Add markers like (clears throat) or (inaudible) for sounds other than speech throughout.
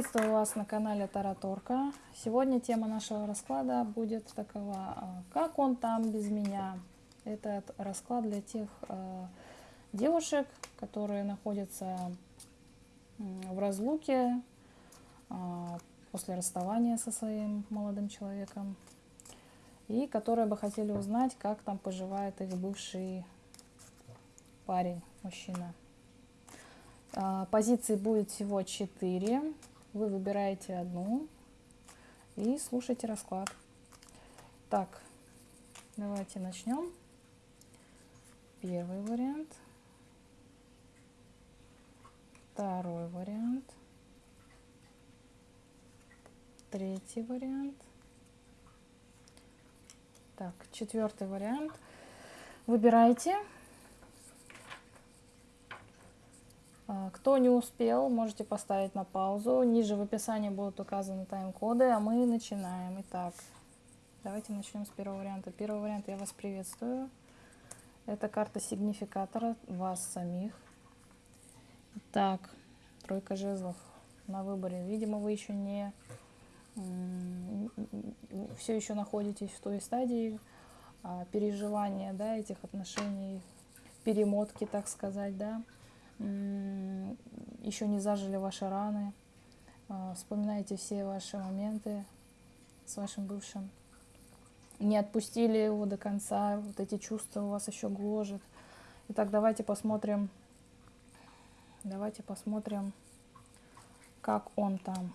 Приветствую вас на канале Тараторка. Сегодня тема нашего расклада будет такова, а, как он там без меня. Этот расклад для тех э, девушек, которые находятся в разлуке э, после расставания со своим молодым человеком и которые бы хотели узнать, как там поживает их бывший парень, мужчина. Позиций будет всего 4. Вы выбираете одну и слушайте расклад. Так, давайте начнем. Первый вариант. Второй вариант. Третий вариант. Так, четвертый вариант. Выбирайте. А, кто не успел, можете поставить на паузу. Ниже в описании будут указаны тайм-коды, а мы начинаем. Итак, давайте начнем с первого варианта. Первый вариант я вас приветствую. Это карта сигнификатора вас самих. Так, тройка жезлов на выборе. Видимо, вы еще не все еще находитесь в той стадии а, переживания да, этих отношений, перемотки, так сказать, да еще не зажили ваши раны, а, вспоминайте все ваши моменты с вашим бывшим. Не отпустили его до конца, вот эти чувства у вас еще гложет. Итак, давайте посмотрим, давайте посмотрим, как он там.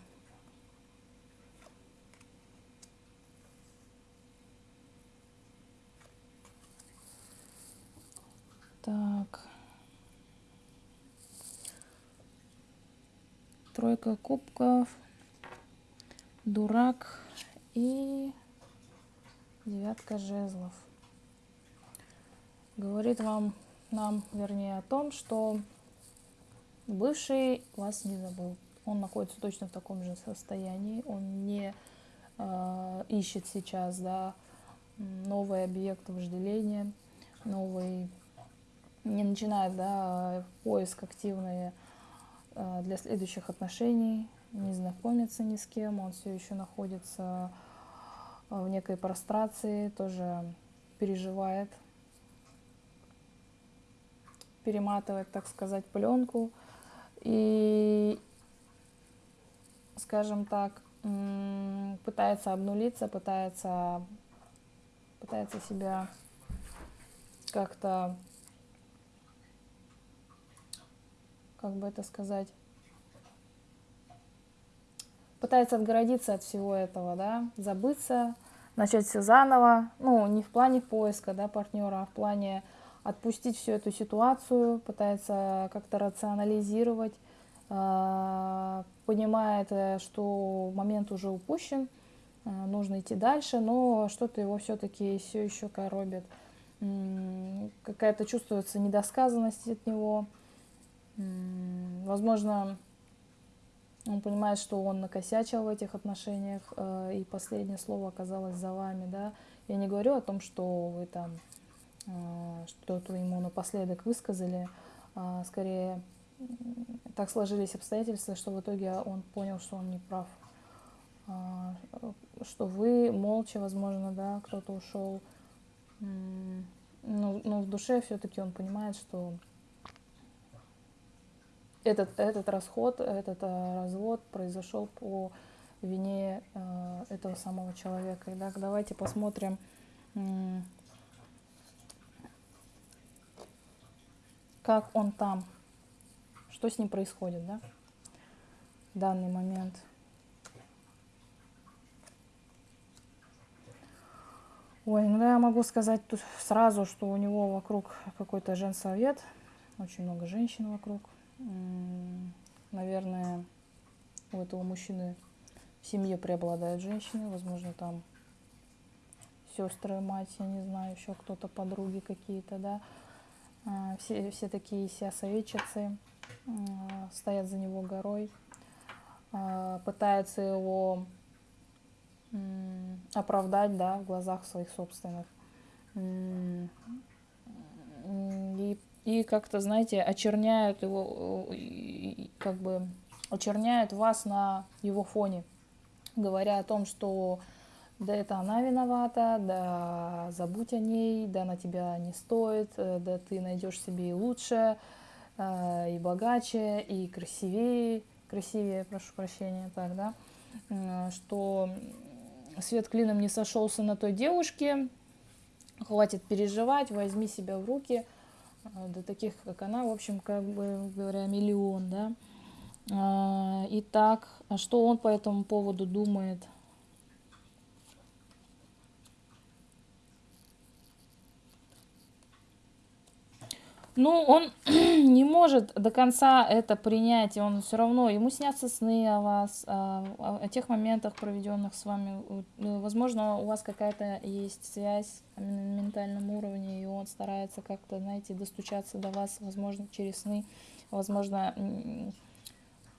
Так. Тройка кубков, дурак и девятка жезлов. Говорит вам, нам, вернее, о том, что бывший вас не забыл. Он находится точно в таком же состоянии. Он не э, ищет сейчас да, новый объект вожделения, новый, не начинает да, поиск активный для следующих отношений, не знакомится ни с кем, он все еще находится э, в некой прострации, тоже переживает, перематывает, так сказать, пленку и, скажем так, пытается обнулиться, пытается, пытается себя как-то как бы это сказать, пытается отгородиться от всего этого, да, забыться, начать все заново, ну, не в плане поиска, да, партнера, а в плане отпустить всю эту ситуацию, пытается как-то рационализировать, э, понимает, что момент уже упущен, э, нужно идти дальше, но что-то его все-таки все еще коробит. Какая-то чувствуется недосказанность от него, Возможно, он понимает, что он накосячил в этих отношениях, э, и последнее слово оказалось за вами, да. Я не говорю о том, что вы там э, что-то ему напоследок высказали, а скорее так сложились обстоятельства, что в итоге он понял, что он не прав, а, что вы молча, возможно, да, кто-то ушел, но, но в душе все-таки он понимает, что этот, этот расход, этот э, развод произошел по вине э, этого самого человека. Итак, давайте посмотрим, как он там, что с ним происходит, да, в данный момент. Ой, ну да, я могу сказать тут сразу, что у него вокруг какой-то женсовет, очень много женщин вокруг наверное, у этого мужчины в семье преобладают женщины, возможно, там сестры, мать, я не знаю, еще кто-то, подруги какие-то, да, а, все, все такие себя советчицы, стоят за него горой, а, пытаются его оправдать, да, в глазах своих собственных. И и как-то, знаете, очерняют его, как бы очерняют вас на его фоне, говоря о том, что да это она виновата, да забудь о ней, да она тебя не стоит, э, да ты найдешь себе и лучше, э, и богаче, и красивее, красивее, прошу прощения, так, да, что свет клином не сошелся на той девушке, хватит переживать, возьми себя в руки, э, до таких, как она, в общем, как бы говоря, миллион, да. Итак, а что он по этому поводу думает – Ну, он (clears throat) не может до конца это принять, и он все равно, ему снятся сны о вас, о, о тех моментах, проведенных с вами. Ну, возможно, у вас какая-то есть связь на ментальном уровне, и он старается как-то, знаете, достучаться до вас, возможно, через сны, возможно,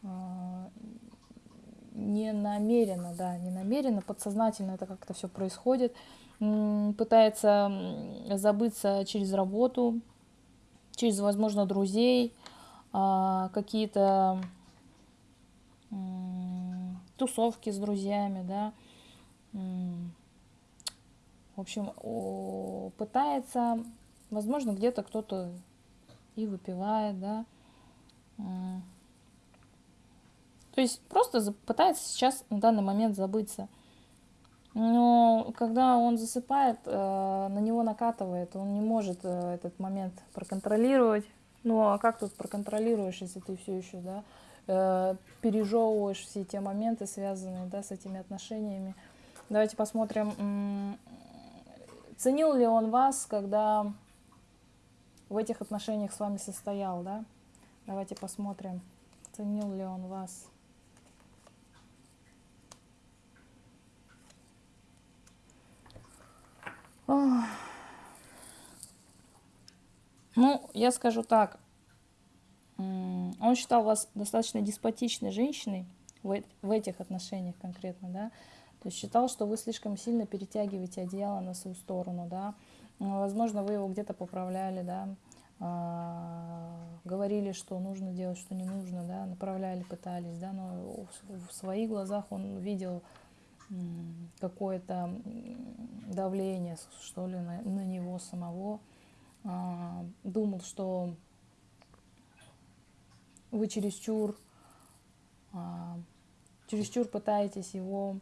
а, не намеренно, да, не намеренно, подсознательно это как-то все происходит, пытается забыться через работу, через, возможно, друзей, а, какие-то тусовки с друзьями, да. В общем, пытается, возможно, где-то кто-то и выпивает, да. То есть просто пытается сейчас на данный момент забыться. Но когда он засыпает, э, на него накатывает, он не может э, этот момент проконтролировать. Ну а как тут проконтролируешь, если ты все еще, да, э, пережевываешь все те моменты, связанные, да, с этими отношениями. Давайте посмотрим, ценил ли он вас, когда в этих отношениях с вами состоял, да? Давайте посмотрим, ценил ли он вас. Ну, я скажу так. Он считал вас достаточно деспотичной женщиной в, в этих отношениях конкретно, да. То есть считал, что вы слишком сильно перетягиваете одеяло на свою сторону, да. Возможно, вы его где-то поправляли, да. А, говорили, что нужно делать, что не нужно, да, направляли, пытались, да, но в своих глазах он видел какое-то давление, что ли, на, на него самого. А, думал, что вы чересчур, а, чересчур пытаетесь его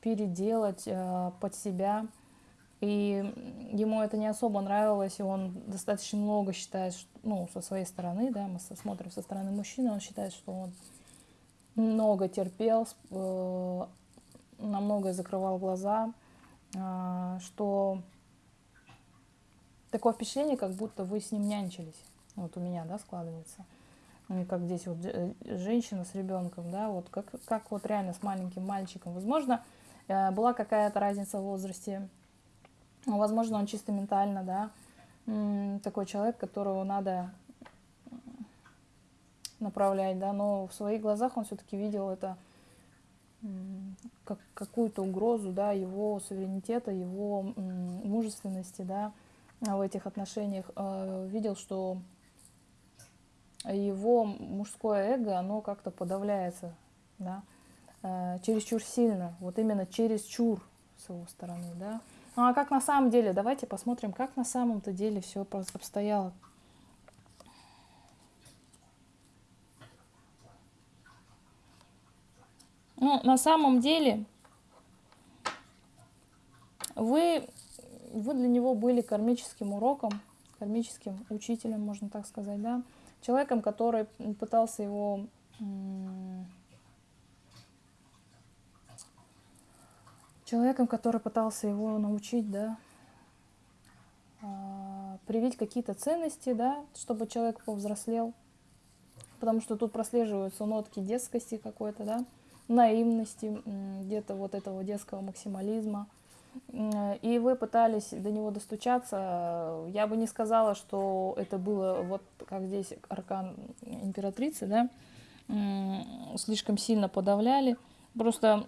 переделать а, под себя. И ему это не особо нравилось, и он достаточно много считает, ну, со своей стороны, да, мы смотрим со стороны мужчины, он считает, что он много терпел, э, на многое закрывал глаза, э, что такое впечатление, как будто вы с ним нянчились. Вот у меня, да, складывается. И как здесь вот э, женщина с ребенком, да, вот как, как вот реально с маленьким мальчиком. Возможно, была какая-то разница в возрасте, возможно, он чисто ментально, да, такой человек, которого надо направлять, да, но в своих глазах он все-таки видел это как какую-то угрозу, да, его суверенитета, его мужественности, да, в этих отношениях. А, видел, что его мужское эго, оно как-то подавляется, да, а, чересчур сильно, вот именно чересчур с его стороны, да. Ну а как на самом деле, давайте посмотрим, как на самом-то деле все обстояло. Ну, на самом деле, вы, вы для него были кармическим уроком, кармическим учителем, можно так сказать, да, человеком, который пытался его человеком, который пытался его научить, да, а, привить какие-то ценности, да, чтобы человек повзрослел, потому что тут прослеживаются нотки детскости какой-то, да, наивности, где-то вот этого детского максимализма. И вы пытались до него достучаться. Я бы не сказала, что это было вот как здесь аркан императрицы, да, слишком сильно подавляли. Просто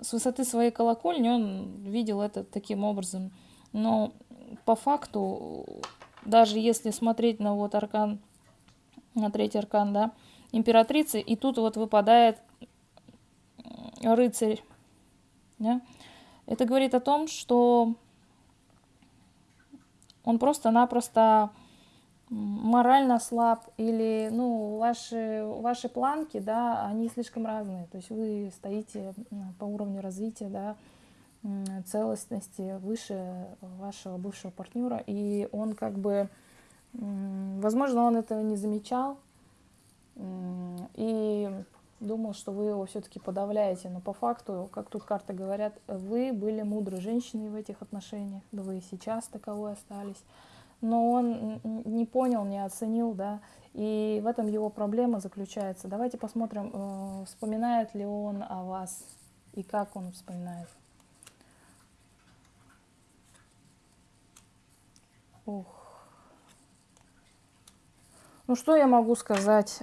с высоты своей колокольни он видел это таким образом. Но по факту, даже если смотреть на вот аркан на третий аркан, да, императрицы, и тут вот выпадает рыцарь. Да? Это говорит о том, что он просто-напросто морально слаб или ну ваши ваши планки да они слишком разные то есть вы стоите по уровню развития да целостности выше вашего бывшего партнера и он как бы возможно он этого не замечал и думал, что вы его все-таки подавляете, но по факту, как тут карты говорят, вы были мудрой женщиной в этих отношениях, да вы и сейчас таковой остались, но он не понял, не оценил, да, и в этом его проблема заключается. Давайте посмотрим, э, вспоминает ли он о вас и как он вспоминает. Ух. Ну что я могу сказать?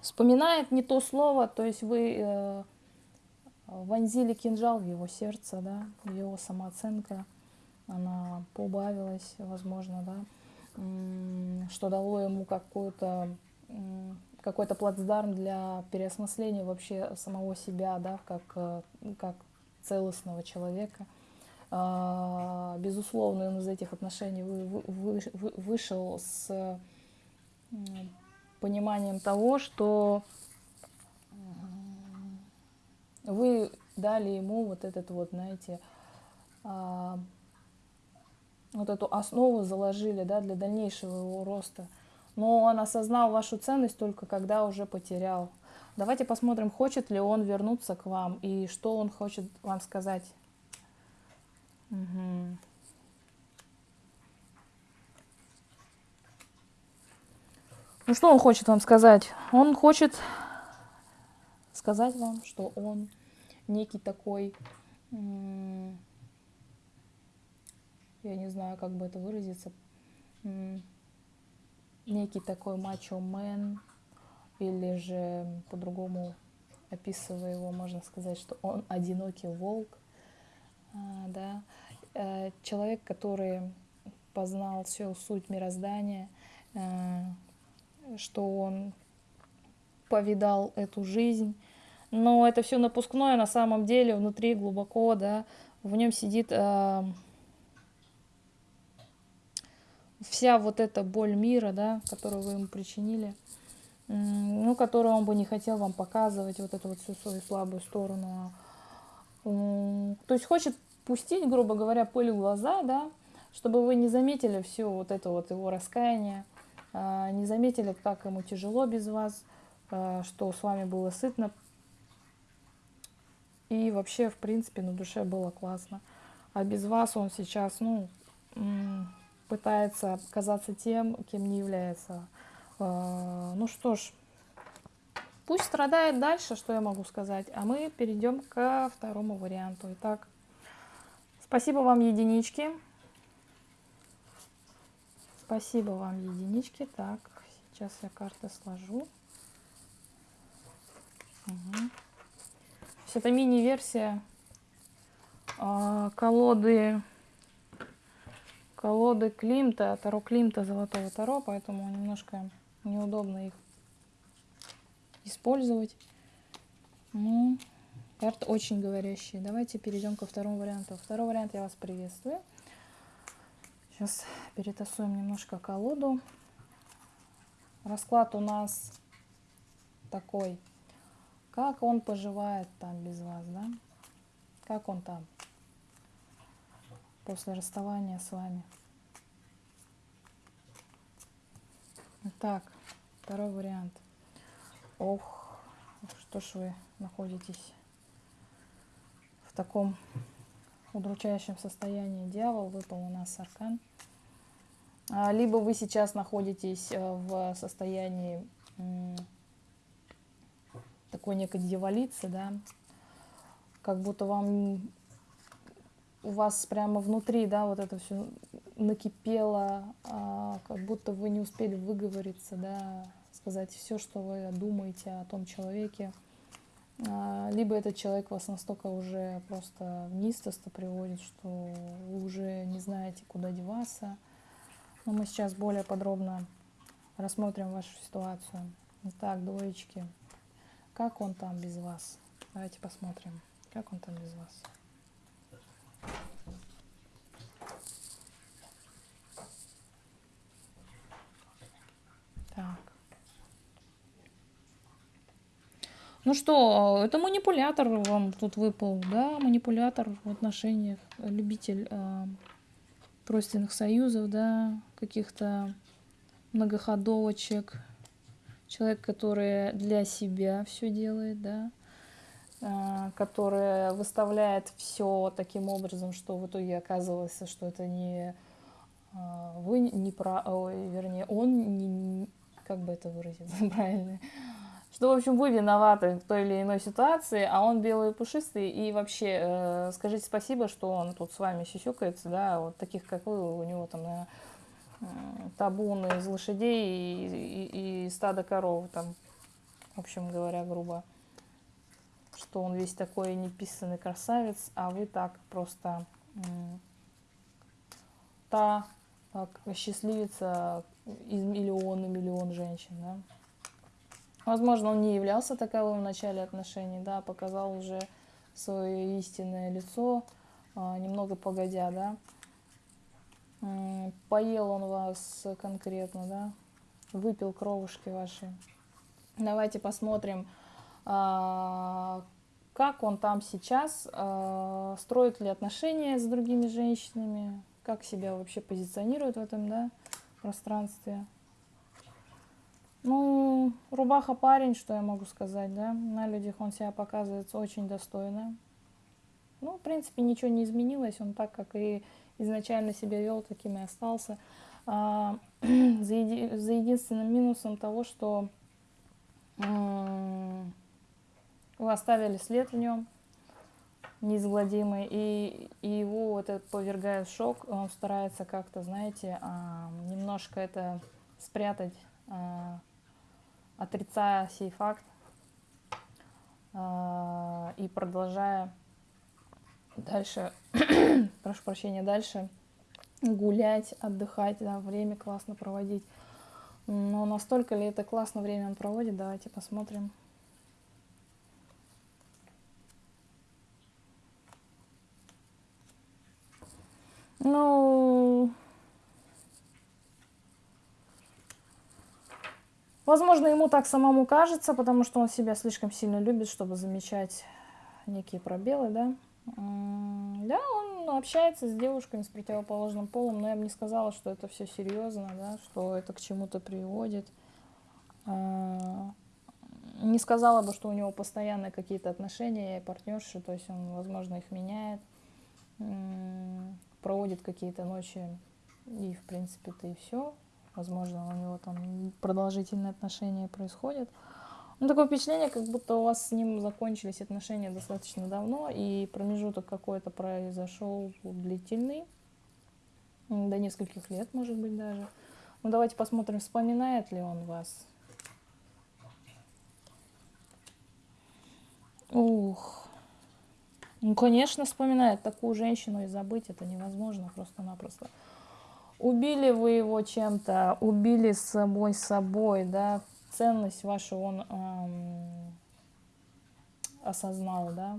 Вспоминает не то слово, то есть вы э, вонзили кинжал в его сердце, да, его самооценка, она поубавилась, возможно, да, что дало ему какой-то какой-то плацдарм для переосмысления вообще самого себя, да, как, э, как целостного человека. А, безусловно, он из этих отношений вы, вы, вы, вышел с пониманием того, что вы дали ему вот этот вот, знаете, а, вот эту основу заложили, да, для дальнейшего его роста. Но он осознал вашу ценность только когда уже потерял. Давайте посмотрим, хочет ли он вернуться к вам и что он хочет вам сказать. Угу. Ну что он хочет вам сказать? Он хочет сказать вам, что он некий такой, я не знаю, как бы это выразиться, некий такой мачо-мен, или же по-другому описывая его, можно сказать, что он одинокий волк, да, э, человек, который познал всю суть мироздания, э, что он повидал эту жизнь. Но это все напускное, на самом деле внутри глубоко, да, в нем сидит э, вся вот эта боль мира, да, которую вы ему причинили, э, ну, которую он бы не хотел вам показывать, вот эту вот всю свою слабую сторону. Э, то есть хочет пустить, грубо говоря, пыль в глаза, да, чтобы вы не заметили все вот это вот его раскаяние, а, не заметили, как ему тяжело без вас, а, что с вами было сытно. И вообще, в принципе, на душе было классно. А без вас он сейчас, ну, пытается казаться тем, кем не является. А, ну что ж, пусть страдает дальше, что я могу сказать. А мы перейдем ко второму варианту. Итак, спасибо вам, единички. Спасибо вам, единички. Так, сейчас я карты сложу. Угу. это мини-версия а, колоды колоды Климта, Таро Климта, Золотого Таро, поэтому немножко неудобно их использовать. Ну, карты очень говорящие. Давайте перейдем ко второму варианту. Второй вариант я вас приветствую. Сейчас перетасуем немножко колоду. Расклад у нас такой. Как он поживает там без вас, да? Как он там после расставания с вами? Так, второй вариант. Ох, что ж вы находитесь таком удручающем состоянии. Дьявол выпал у нас аркан. А, либо вы сейчас находитесь э, в состоянии такой некой дьяволицы, да, как будто вам у вас прямо внутри, да, вот это все накипело, а, как будто вы не успели выговориться, да, сказать все, что вы думаете о том человеке. А, либо этот человек вас настолько уже просто в неистоство приводит, что вы уже не знаете, куда деваться, но мы сейчас более подробно рассмотрим вашу ситуацию. Итак, двоечки. Как он там без вас? Давайте посмотрим, как он там без вас. Так. Ну что, это манипулятор вам тут выпал, да, манипулятор в отношениях, любитель э, тройственных союзов, да, каких-то многоходовочек, человек, который для себя все делает, да, э, который выставляет все таким образом, что в итоге оказывается, что это не э, вы не про, ой, вернее, он не, как бы это выразить (laughs) правильно, что, в общем, вы виноваты в той или иной ситуации, а он белый и пушистый, и вообще э, скажите спасибо, что он тут с вами сисюкается, да, вот таких, как вы, у него там э, табун из лошадей и, и, и стадо коров, там, в общем говоря, грубо, что он весь такой неписанный красавец, а вы так просто та счастливица из миллиона миллион женщин, да. Возможно, он не являлся таковым в начале отношений, да, показал уже свое истинное лицо, а, немного погодя, да. Поел он вас конкретно, да, выпил кровушки ваши. Давайте посмотрим, а, как он там сейчас, а, строит ли отношения с другими женщинами, как себя вообще позиционирует в этом, да, пространстве. Ну, рубаха парень, что я могу сказать, да. На людях он себя показывается очень достойно. Ну, в принципе, ничего не изменилось. Он так, как и изначально себя вел, таким и остался. А, (clears throat) за, еди, за единственным минусом того, что вы оставили след в нем неизгладимый, и, и его вот это повергает шок. Он старается как-то, знаете, а, немножко это спрятать а, отрицая сей факт э, и продолжая дальше, (coughs) прошу прощения, дальше гулять, отдыхать, да, время классно проводить. Но настолько ли это классно время он проводит, давайте посмотрим. Ну, Возможно, ему так самому кажется, потому что он себя слишком сильно любит, чтобы замечать некие пробелы, да. Да, он общается с девушками с противоположным полом, но я бы не сказала, что это все серьезно, да, что это к чему-то приводит. А, не сказала бы, что у него постоянные какие-то отношения и партнерши, то есть он, возможно, их меняет, проводит какие-то ночи, и, в принципе-то и все возможно, у него там продолжительные отношения происходят. Ну, такое впечатление, как будто у вас с ним закончились отношения достаточно давно, и промежуток какой-то произошел длительный, до нескольких лет, может быть, даже. Ну, давайте посмотрим, вспоминает ли он вас. Ух. Ну, конечно, вспоминает такую женщину и забыть это невозможно просто-напросто убили вы его чем-то, убили самой собой, да, ценность вашу он эм, осознал, да,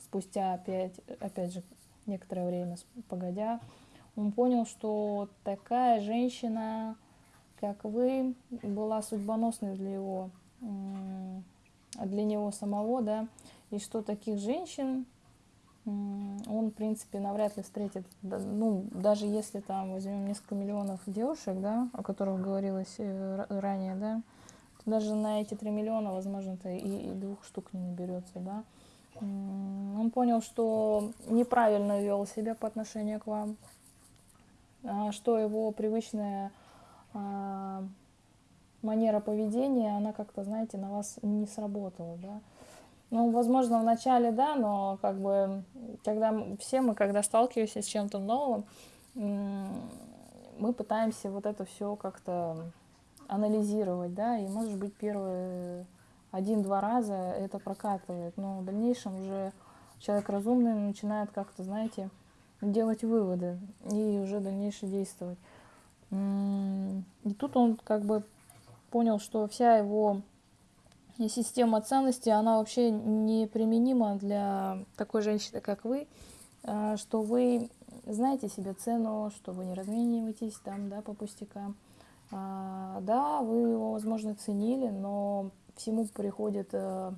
спустя опять, опять же, некоторое время погодя, он понял, что такая женщина, как вы, была судьбоносной для его, для него самого, да, и что таких женщин он, в принципе, навряд ли встретит, ну, даже если там возьмем несколько миллионов девушек, да, о которых говорилось э, ранее, да, то даже на эти 3 миллиона, возможно-то и, и двух штук не наберется, да. Он понял, что неправильно вел себя по отношению к вам, а что его привычная а, манера поведения, она как-то, знаете, на вас не сработала, да. Ну, возможно, в начале, да, но как бы, когда все мы, когда сталкиваемся с чем-то новым, мы пытаемся вот это все как-то анализировать, да, и, может быть, первые один-два раза это прокатывает, но в дальнейшем уже человек разумный начинает как-то, знаете, делать выводы и уже дальнейше действовать. И тут он как бы понял, что вся его система ценностей, она вообще неприменима для такой женщины, как вы, а, что вы знаете себе цену, что вы не размениваетесь там, да, по пустякам. А, да, вы его, возможно, ценили, но всему приходит э,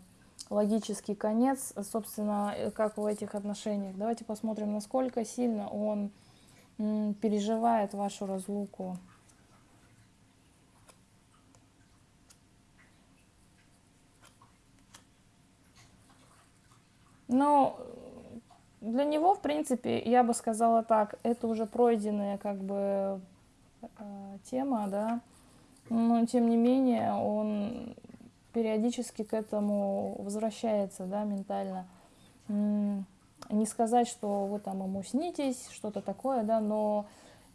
логический конец, собственно, э, как в этих отношениях. Давайте посмотрим, насколько сильно он переживает вашу разлуку. Ну, для него, в принципе, я бы сказала так, это уже пройденная как бы э, тема, да, но тем не менее он периодически к этому возвращается, да, ментально. Не сказать, что вы там ему снитесь, что-то такое, да, но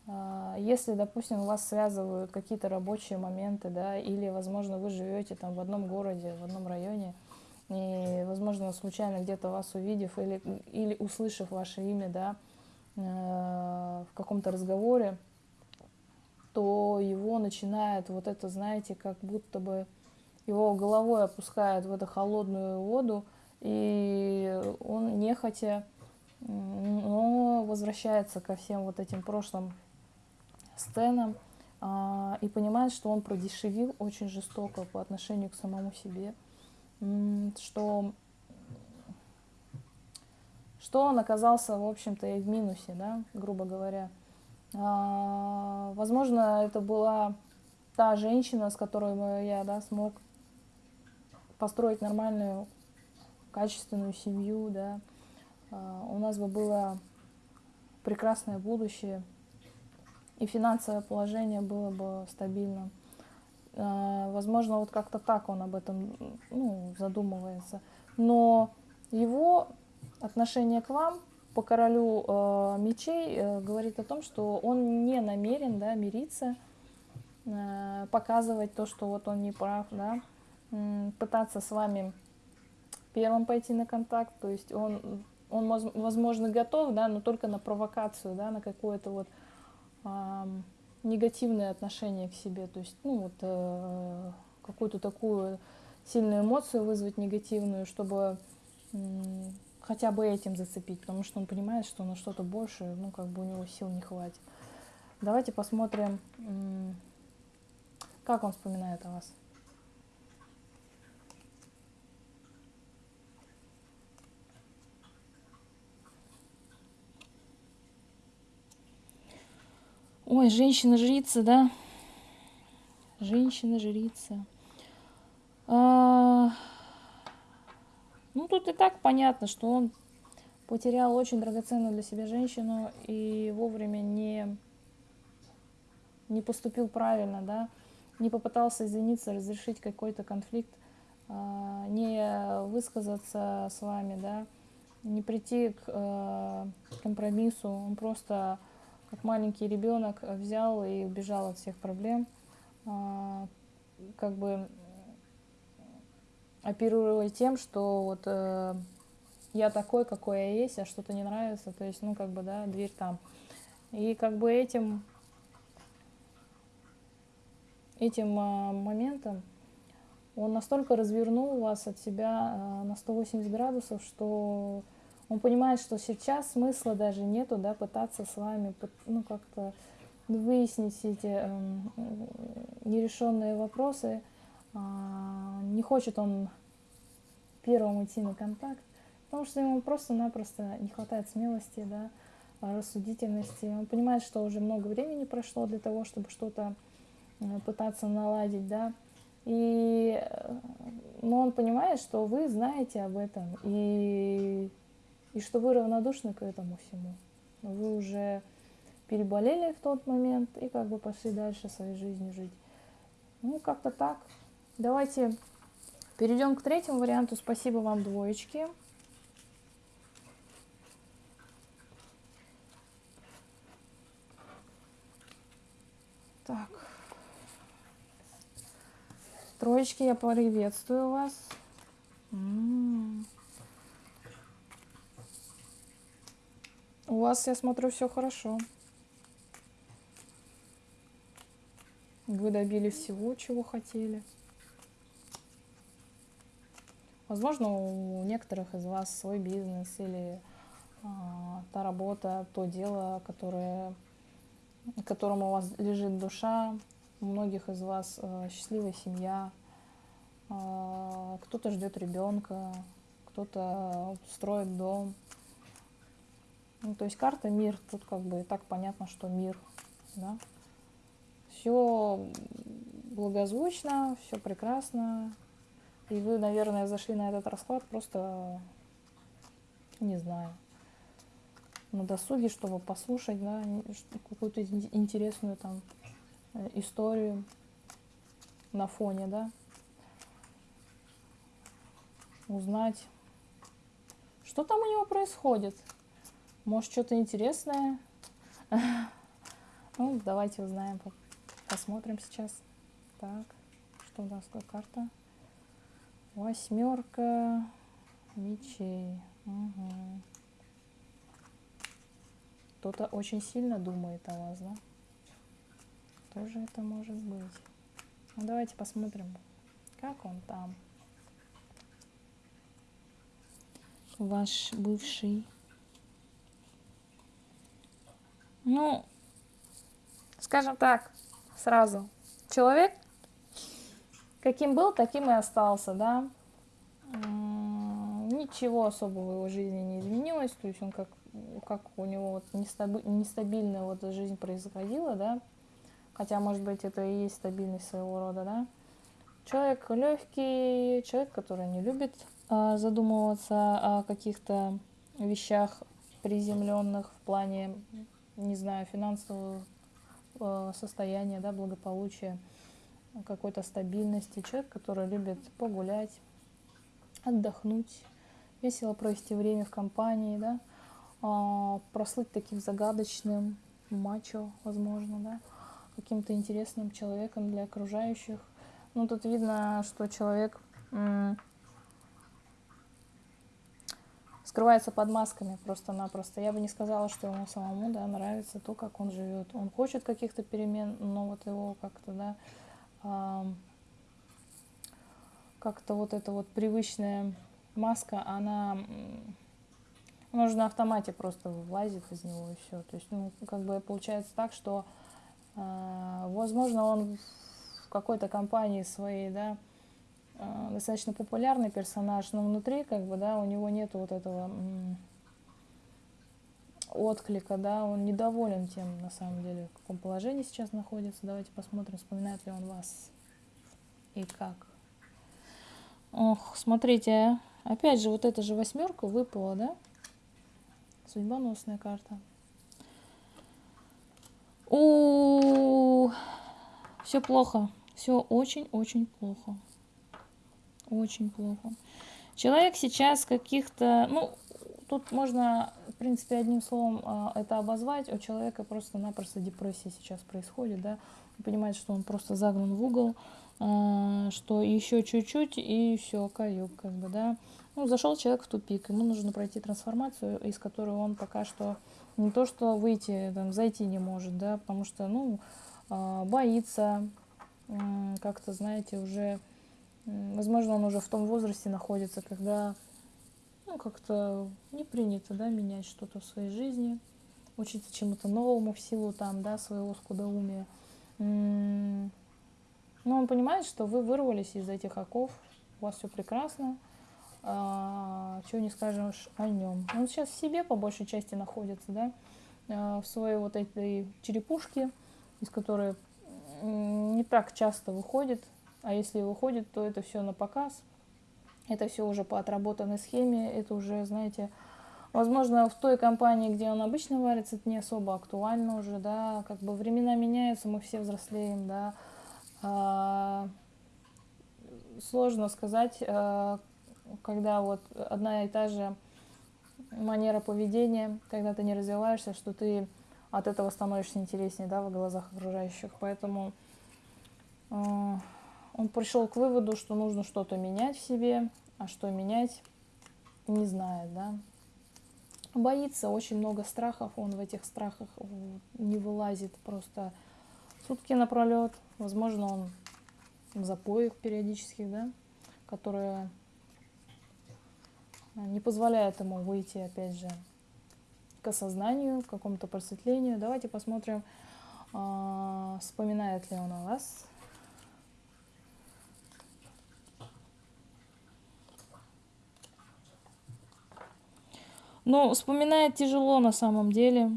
э, если, допустим, вас связывают какие-то рабочие моменты, да, или, возможно, вы живете там в одном городе, в одном районе, и, возможно, случайно где-то вас увидев или, или услышав ваше имя, да, э, в каком-то разговоре, то его начинает вот это, знаете, как будто бы его головой опускает в эту холодную воду, и он нехотя, но возвращается ко всем вот этим прошлым сценам а, и понимает, что он продешевил очень жестоко по отношению к самому себе что, что он оказался, в общем-то, и в минусе, да, грубо говоря. А, возможно, это была та женщина, с которой я да, смог построить нормальную, качественную семью, да. А, у нас бы было прекрасное будущее, и финансовое положение было бы стабильным. А, возможно, вот как-то так он об этом ну, задумывается. Но его отношение к вам по королю э, мечей э, говорит о том, что он не намерен да, мириться, э, показывать то, что вот он не прав, да, э, пытаться с вами первым пойти на контакт, то есть он, он возможно, готов, да, но только на провокацию, да, на какое-то вот э, негативное отношение к себе, то есть, ну, вот, э, какую-то такую сильную эмоцию вызвать негативную, чтобы э, хотя бы этим зацепить, потому что он понимает, что на что-то больше, ну, как бы у него сил не хватит. Давайте посмотрим, э, как он вспоминает о вас. Ой, женщина-жрица, да? Женщина-жрица. А... Ну, тут и так понятно, что он потерял очень драгоценную для себя женщину и вовремя не, не поступил правильно, да, не попытался извиниться, разрешить какой-то конфликт, а, не высказаться с вами, да, не прийти к а, компромиссу, он просто как маленький ребенок взял и убежал от всех проблем, а, как бы оперируя тем, что вот э, я такой, какой я есть, а что-то не нравится, то есть, ну, как бы, да, дверь там. И как бы этим, этим э, моментом он настолько развернул вас от себя э, на 180 градусов, что он понимает, что сейчас смысла даже нету, да, пытаться с вами, ну, как-то выяснить эти э, нерешенные вопросы. А, не хочет он первым идти на контакт, потому что ему просто-напросто не хватает смелости, да, рассудительности. Он понимает, что уже много времени прошло для того, чтобы что-то э, пытаться наладить, да, и, э, но он понимает, что вы знаете об этом, и и что вы равнодушны к этому всему. Вы уже переболели в тот момент и как бы пошли дальше своей жизнью жить. Ну, как-то так. Давайте перейдем к третьему варианту. Спасибо вам, двоечки. Так. Троечки, я приветствую вас. М -м -м. У вас, я смотрю, все хорошо. Вы добились всего, чего хотели. Возможно, у некоторых из вас свой бизнес или а, та работа, то дело, которое, которому у вас лежит душа. У многих из вас а, счастливая семья. А, кто-то ждет ребенка, кто-то строит дом. Ну, то есть карта мир, тут как бы так понятно, что мир. Да? Все благозвучно, все прекрасно, и вы, наверное, зашли на этот расклад просто, не знаю, на досуге, чтобы послушать, да, какую-то интересную там э, историю на фоне, да, узнать, что там у него происходит. Может, что-то интересное. Ну, давайте узнаем, посмотрим сейчас. Так, что у нас такая карта? Восьмерка мечей. Угу. Кто-то очень сильно думает о вас, да? Кто же это может быть? Ну, давайте посмотрим, как он там. Ваш бывший. Ну, скажем так, сразу. Человек каким был, таким и остался, да. Ничего особого в его жизни не изменилось, то есть он как, как у него вот нестабильная вот жизнь происходила, да, хотя, может быть, это и есть стабильность своего рода, да. Человек легкий, человек, который не любит а, задумываться о каких-то вещах приземленных в плане, не знаю, финансового а, состояния, да, благополучия какой-то стабильности, человек, который любит погулять, отдохнуть, весело провести время в компании, да, а, прослыть таким загадочным мачо, возможно, да, каким-то интересным человеком для окружающих. Ну, тут видно, что человек скрывается под масками просто-напросто. Я бы не сказала, что ему самому, да, нравится то, как он живет. Он хочет каких-то перемен, но вот его как-то, да, как-то вот эта вот привычная маска, она, она на автомате просто вылазит из него и все. То есть, ну, как бы получается так, что, э, возможно, он в какой-то компании своей, да, э, достаточно популярный персонаж, но внутри, как бы, да, у него нет вот этого отклика, да, он недоволен тем, на самом деле, в каком положении сейчас находится. Давайте посмотрим, вспоминает ли он вас и как. Ох, смотрите, опять же, вот эта же восьмерка выпала, да? Судьбоносная карта. У, все плохо, все очень-очень плохо, очень плохо. Человек сейчас каких-то, ну, тут можно в принципе, одним словом а, это обозвать, у человека просто-напросто депрессия сейчас происходит, да, он понимает, что он просто загнан в угол, а, что еще чуть-чуть и все, каюк, как бы, да. Ну, зашел человек в тупик, ему нужно пройти трансформацию, из которой он пока что не то что выйти, там, зайти не может, да, потому что, ну, а, боится, как-то, знаете, уже, возможно, он уже в том возрасте находится, когда ну, как-то не принято, да, менять что-то в своей жизни, учиться чему-то новому в силу там, да, своего скудоумия. Но он понимает, что вы вырвались из этих оков, у вас все прекрасно, а, чего не скажешь о нем. Он сейчас в себе по большей части находится, да, а, в своей вот этой черепушке, из которой не так часто выходит, а если выходит, то это все на показ – это все уже по отработанной схеме, это уже, знаете, возможно, в той компании, где он обычно варится, это не особо актуально уже, да, как бы времена меняются, мы все взрослеем, да. А, сложно сказать, а, когда вот одна и та же манера поведения, когда ты не развиваешься, что ты от этого становишься интереснее, да, в глазах окружающих, поэтому а, он пришел к выводу, что нужно что-то менять в себе, а что менять не знает, да. Боится, очень много страхов, он в этих страхах не вылазит просто сутки напролет. Возможно, он в запоях периодических, да, которые не позволяют ему выйти, опять же, к осознанию, к какому-то просветлению. Давайте посмотрим, э, вспоминает ли он о вас. Ну, вспоминает тяжело на самом деле.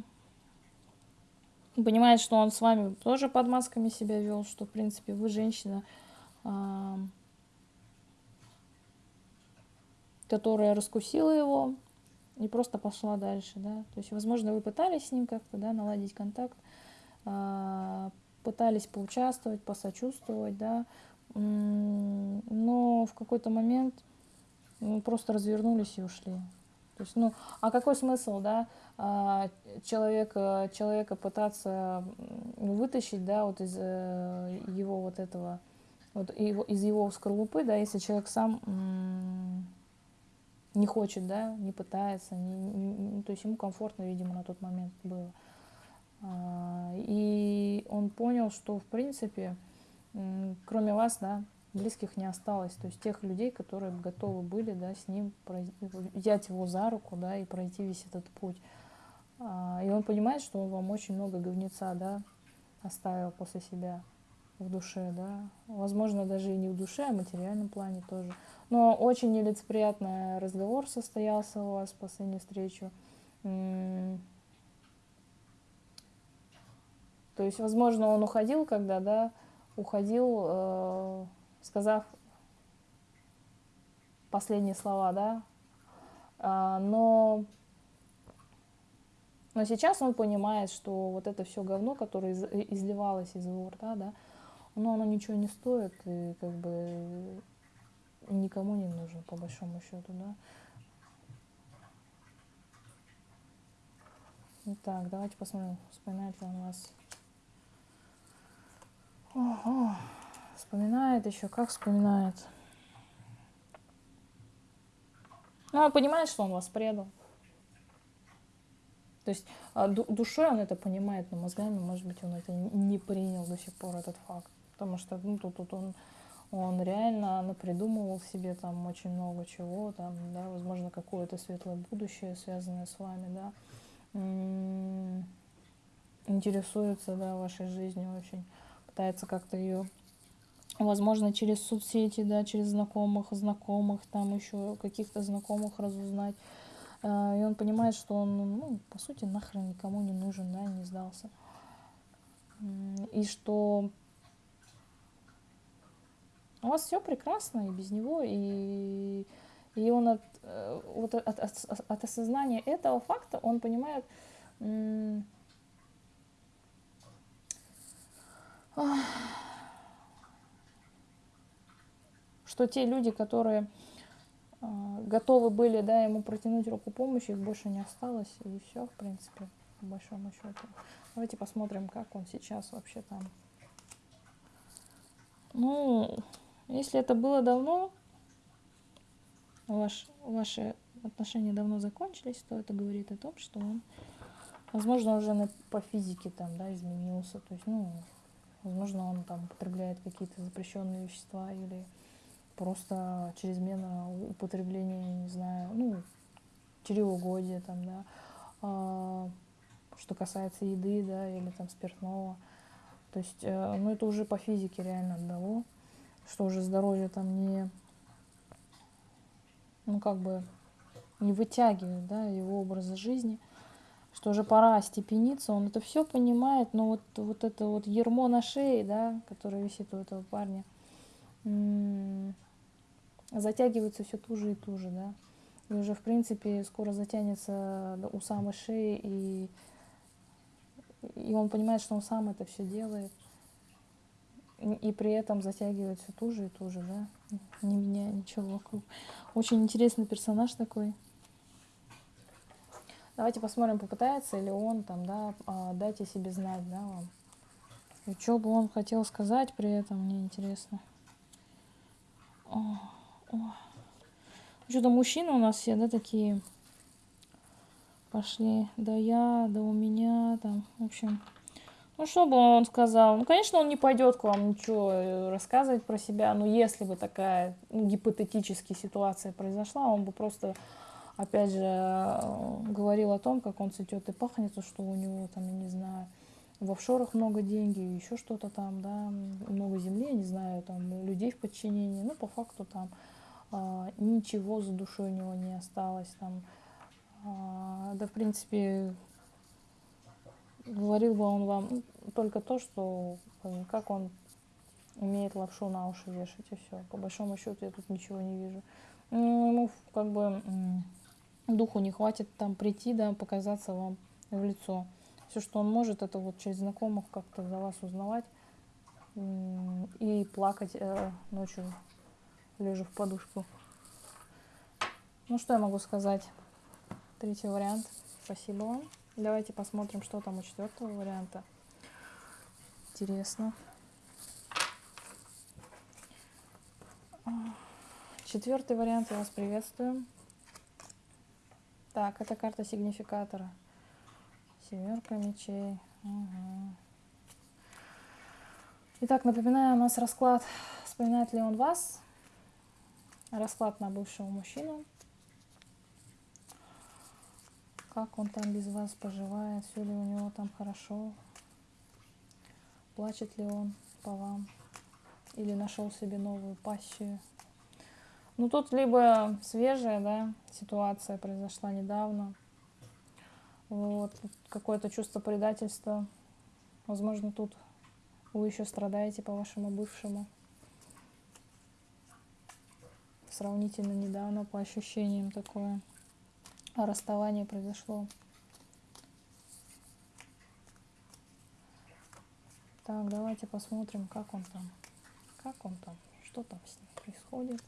Понимает, что он с вами тоже под масками себя вел, что, в принципе, вы женщина, э, которая раскусила его, и просто пошла дальше, да. То есть, возможно, вы пытались с ним как-то, да, наладить контакт, а, пытались поучаствовать, посочувствовать, да, но в какой-то момент ну, просто развернулись и ушли. То есть, ну, а какой смысл, да, а, человека, человека пытаться вытащить, да, вот из э, его вот этого, вот его, из его скорлупы, да, если человек сам не хочет, да, не пытается, не, не, то есть ему комфортно, видимо, на тот момент было. А, и он понял, что, в принципе, кроме вас, да, близких не осталось. То есть тех людей, которые готовы были, да, с ним взять его за руку, да, и пройти весь этот путь. А, и он понимает, что он вам очень много говнеца, да, оставил после себя в душе, да. Возможно, даже и не в душе, а в материальном плане тоже. Но очень нелицеприятный разговор состоялся у вас в последнюю встречу. То есть, возможно, он уходил, когда, да, уходил, э, сказав последние слова, да, а, но, но сейчас он понимает, что вот это все говно, которое из, изливалось из его рта, да, но оно ничего не стоит, и как бы никому не нужен, по большому счету, да. Итак, давайте посмотрим, вспоминает ли он вас. Ого, вспоминает еще, как вспоминает. Ну, он понимает, что он вас предал. То есть а, душой он это понимает, но мозгами, может быть, он это не принял до сих пор, этот факт. Потому что ну, тут, тут он он реально напридумывал себе там очень много чего, там, да, возможно, какое-то светлое будущее, связанное с вами, да, интересуется, да, вашей жизнью очень, пытается как-то ее, возможно, через соцсети, да, через знакомых, знакомых, там еще каких-то знакомых разузнать, а, и он понимает, что он, ну, по сути, нахрен никому не нужен, да, не сдался. И что у вас все прекрасно и без него, и, и он от, э, вот от, от, от осознания этого факта, он понимает, что те люди, которые э, готовы были да, ему протянуть руку помощи, их больше не осталось, и все, в принципе, по большому счету. Давайте посмотрим, как он сейчас вообще там. Ну, если это было давно, ваш, ваши отношения давно закончились, то это говорит о том, что он, возможно, уже на, по физике там, да, изменился. То есть, ну, возможно, он там употребляет какие-то запрещенные вещества или просто чрезмерно употребление, не знаю, ну, чревоугодие там, да, а, что касается еды, да, или там спиртного. То есть, э, ну, это уже по физике реально одного что уже здоровье там не, ну как бы не вытягивает, да, его образа жизни, что уже пора остепениться, он это все понимает, но вот, вот это вот ермо на шее, да, которое висит у этого парня, затягивается все туже и туже, да, и уже, в принципе, скоро затянется у самой шеи, и, и он понимает, что он сам это все делает, и при этом затягивает все туже и туже, да, не меняя ничего вокруг. Очень интересный персонаж такой. Давайте посмотрим, попытается ли он там, да, а, о себе знать, да, вам. И что бы он хотел сказать при этом, мне интересно. Что-то мужчины у нас все, да, такие? Пошли, да я, да у меня, там, в общем, Ну, что бы он сказал? Ну, конечно, он не пойдет к вам ничего э, рассказывать про себя, но если бы такая ну, гипотетическая ситуация произошла, он бы просто, опять же, э, говорил о том, как он цветет и пахнет, что у него там, я не знаю, в офшорах много денег, еще что-то там, да, много земли, я не знаю, там, людей в подчинении, ну, по факту там ничего за душой у него не осталось, там, а, да, в принципе, говорил бы он вам только то, что как он умеет лапшу на уши вешать, и все. По большому счету я тут ничего не вижу. Ну, ему как бы духу не хватит там прийти, да, показаться вам в лицо. Все, что он может, это вот через знакомых как-то за вас узнавать и плакать э, ночью, лежа в подушку. Ну, что я могу сказать? Третий вариант. Спасибо вам. Давайте посмотрим, что там у четвертого варианта. Интересно. Четвертый вариант, я вас приветствую. Так, это карта сигнификатора. Семерка мечей. Угу. Итак, напоминаю, у нас расклад, вспоминает ли он вас. Расклад на бывшего мужчину. Как он там без вас поживает, все ли у него там хорошо, плачет ли он по вам или нашел себе новую пассию. Ну тут либо свежая, да, ситуация произошла недавно, вот, какое-то чувство предательства, возможно, тут вы еще страдаете по вашему бывшему. Сравнительно недавно по ощущениям такое расставание произошло. Так, давайте посмотрим, как он там. Как он там? Что там с ним происходит?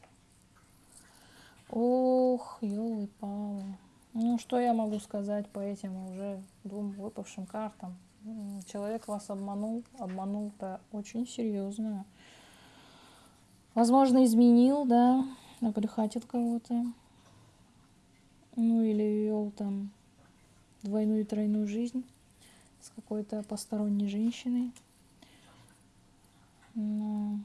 Ох, елы-палы. Ну, что я могу сказать по этим уже двум выпавшим картам? Человек вас обманул, обманул-то очень серьезно. Возможно, изменил, да, набрехатил кого-то ну или вел там двойную и тройную жизнь с какой-то посторонней женщиной. Но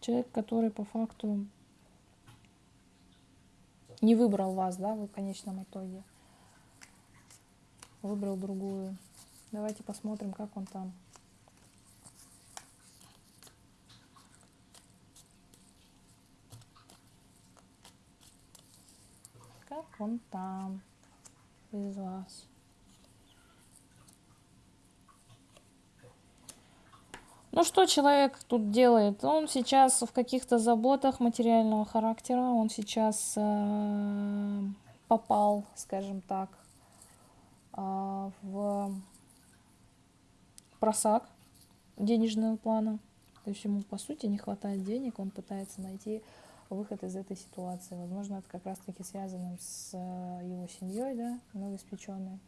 человек, который по факту не выбрал вас, да, в конечном итоге, выбрал другую. Давайте посмотрим, как он там. Как он там без вас. Ну что человек тут делает? Он сейчас в каких-то заботах материального характера, он сейчас э, попал, скажем так, э, в просак денежного плана. То есть ему по сути не хватает денег, он пытается найти выход из этой ситуации. Возможно, это как раз-таки связано с э, его семьей, да, новоиспеченной.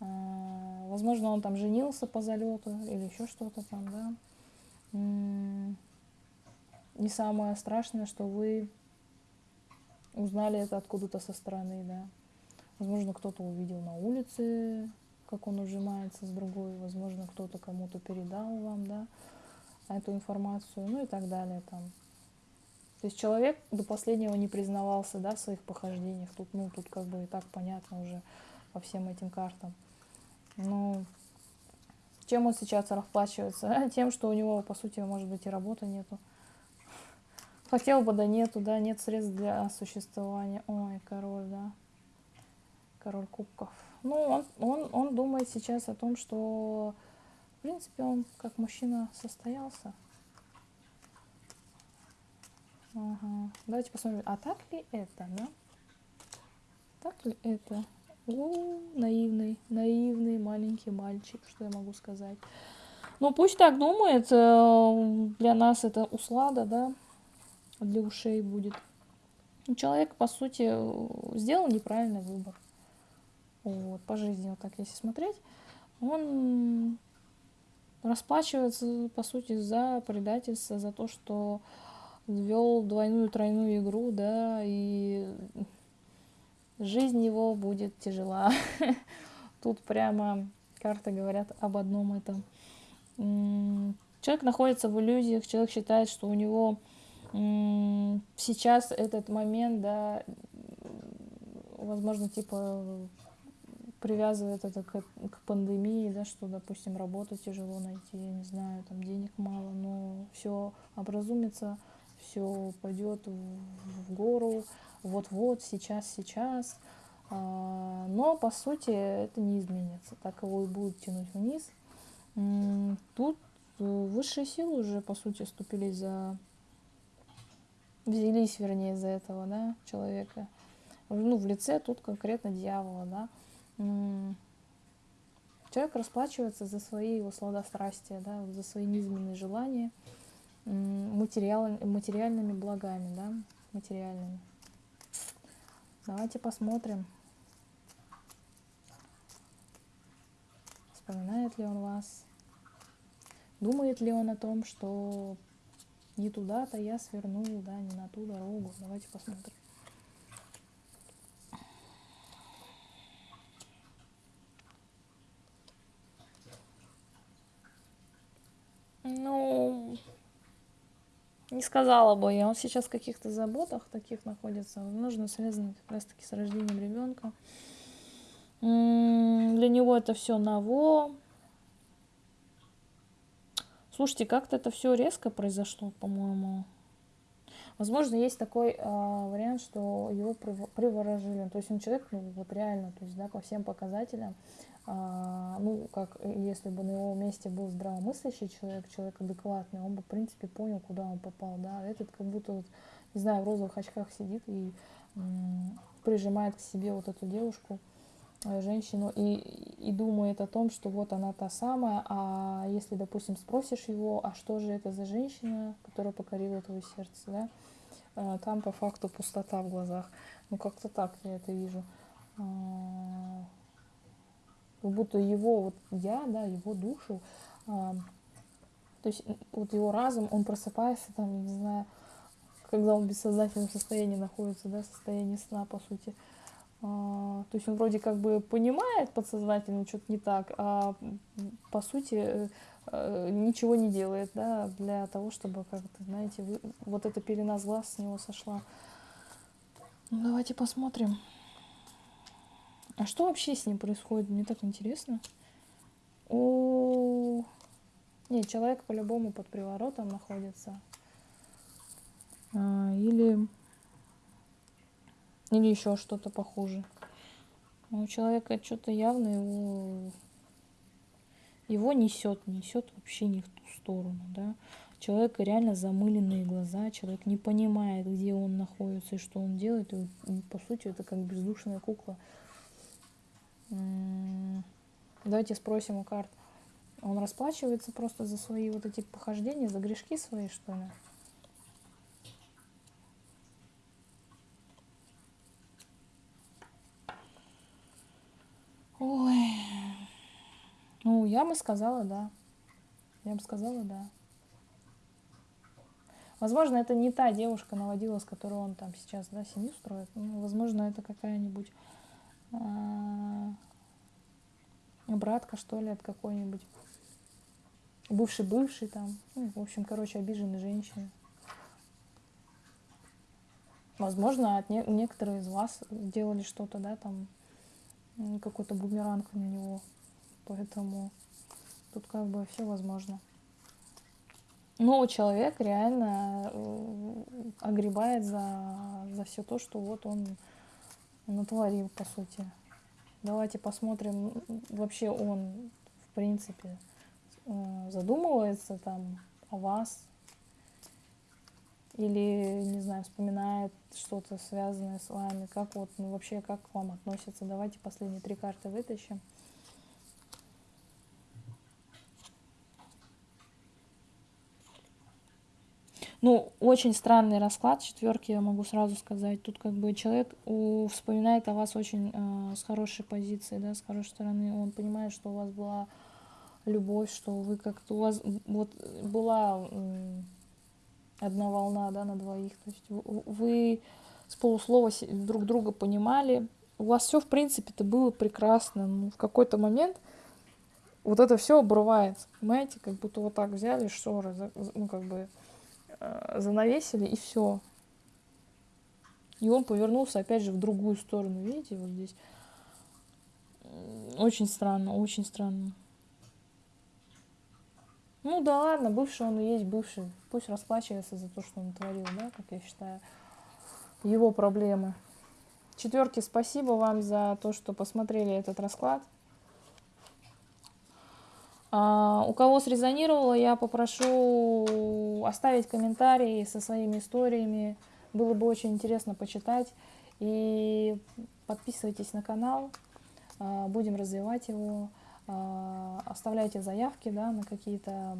А, возможно, он там женился по залету или еще что-то там, да. Не самое страшное, что вы узнали это откуда-то со стороны, да. Возможно, кто-то увидел на улице, как он ужимается с другой, возможно, кто-то кому-то передал вам, да, эту информацию, ну и так далее там. То есть человек до последнего не признавался да, в своих похождениях. Тут, ну, тут как бы и так понятно уже по всем этим картам. Ну, чем он сейчас расплачивается? (laughs) Тем, что у него, по сути, может быть, и работы нету. Хотел бы, да нету, да, нет средств для существования. Ой, король, да. Король кубков. Ну, он, он, он думает сейчас о том, что, в принципе, он как мужчина состоялся. Ага. Давайте посмотрим, а так ли это, да? Так ли это? О, наивный, наивный маленький мальчик, что я могу сказать. Ну, пусть так думает, э, для нас это услада, да, для ушей будет. Человек, по сути, сделал неправильный выбор. Вот, по жизни, вот так если смотреть, он расплачивается, по сути, за предательство, за то, что вел двойную, тройную игру, да, и жизнь его будет тяжела. (laughs) Тут прямо Карты говорят об одном этом. Человек находится в иллюзиях, человек считает, что у него сейчас этот момент, да, возможно, типа привязывает это к, к пандемии, да, что, допустим, работу тяжело найти, не знаю, там денег мало, но все образумится, все пойдет в, гору, вот-вот, сейчас, сейчас. А, но, по сути, это не изменится, так его и будет тянуть вниз. Тут высшие силы уже, по сути, ступились за... Взялись, вернее, за этого, да, человека. Ну, в лице тут конкретно дьявола, да Человек расплачивается за свои его сладострастия, да, за свои низменные желания материал, материальными благами, да, материальными. Давайте посмотрим, вспоминает ли он вас, думает ли он о том, что не туда-то я свернул, да, не на ту дорогу. Давайте посмотрим. Ну, не сказала бы я. Он сейчас в каких-то заботах таких находится. Возможно, связано как раз-таки с рождением ребенка. Для него это все ново. Слушайте, как-то это все резко произошло, по-моему. Возможно, есть такой э, вариант, что его приворожили. То есть он человек, ну вот реально, то есть, да, по всем показателям, а, ну, как если бы на его месте был здравомыслящий человек, человек адекватный, он бы, в принципе, понял, куда он попал, да, этот как будто, вот, не знаю, в розовых очках сидит и м, прижимает к себе вот эту девушку, э, женщину, и, и думает о том, что вот она та самая, а если, допустим, спросишь его, а что же это за женщина, которая покорила твое сердце, да, э, там по факту пустота в глазах, ну, как-то так я это вижу. А, как будто его вот я, да, его душу, а, то есть вот его разум, он просыпается там, не знаю, когда он в бессознательном состоянии находится, да, состоянии сна, по сути. А, то есть он вроде как бы понимает подсознательно, что-то не так, а по сути э, э, ничего не делает, да, для того, чтобы как-то, знаете, вы, вот эта пелена с глаз с него сошла. Ну, давайте посмотрим. А что вообще с ним происходит? Мне так интересно. О, нет, человек по-любому под приворотом находится. А, или или еще что-то похуже. у человека что-то явно его его несет, несет вообще не в ту сторону, да. Человека реально замыленные глаза, человек не понимает, где он находится и что он делает. И, по сути, это как бездушная кукла Давайте спросим у карт. Он расплачивается просто за свои вот эти похождения, за грешки свои, что ли? Ой. Ну, я бы сказала, да. Я бы сказала, да. Возможно, это не та девушка наводила, с которой он там сейчас, да, семью строит. Ну, возможно, это какая-нибудь а, братка, что ли, от какой-нибудь бывший-бывший там, ну, в общем, короче, обиженной женщины. Возможно, от не- некоторые из вас делали что-то, да, там, какой-то бумеранг на него. Поэтому тут как бы все возможно. Но человек реально э, огребает за, за все то, что вот он натворил, по сути. Давайте посмотрим, вообще он, в принципе, э, задумывается там о вас или, не знаю, вспоминает что-то связанное с вами, как вот, ну, вообще, как к вам относится. Давайте последние три карты вытащим. Ну, очень странный расклад четверки, я могу сразу сказать. Тут как бы человек у, вспоминает о вас очень э, с хорошей позиции, да, с хорошей стороны. Он понимает, что у вас была любовь, что вы как-то у вас вот была э, одна волна, да, на двоих. То есть вы, с полуслова друг друга понимали. У вас все, в принципе, это было прекрасно. Но в какой-то момент вот это все обрывается, понимаете, как будто вот так взяли шторы, ну как бы э, занавесили и все. И он повернулся опять же в другую сторону, видите, вот здесь. Очень странно, очень странно. Ну да ладно, бывший он и есть бывший. Пусть расплачивается за то, что он творил, да, как я считаю. Его проблемы. Четверки, спасибо вам за то, что посмотрели этот расклад. А, у кого срезонировало, я попрошу оставить комментарии со своими историями. Было бы очень интересно почитать. И подписывайтесь на канал, а, будем развивать его. А, оставляйте заявки да, на какие-то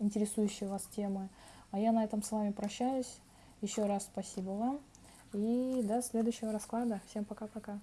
интересующие вас темы. А я на этом с вами прощаюсь. Еще раз спасибо вам. И до следующего расклада. Всем пока-пока.